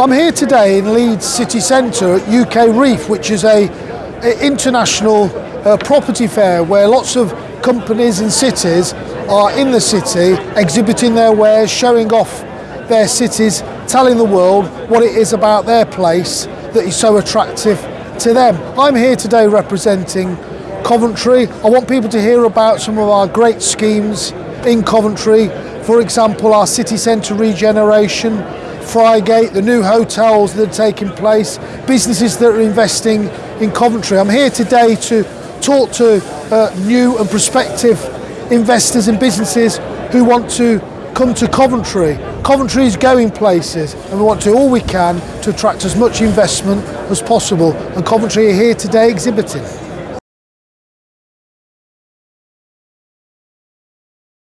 I'm here today in Leeds city centre at UKREiiF, which is a, a international uh, property fair where lots of companies and cities are in the city exhibiting their wares, showing off their cities, telling the world what it is about their place that is so attractive to them. I'm here today representing Coventry. I want people to hear about some of our great schemes in Coventry. For example, our city centre regeneration, Friargate, the new hotels that are taking place, businesses that are investing in Coventry. I'm here today to talk to uh, new and prospective investors and businesses who want to come to Coventry. Coventry is going places and we want to do all we can to attract as much investment as possible and Coventry are here today exhibiting.